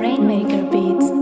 Rainmaker Beats.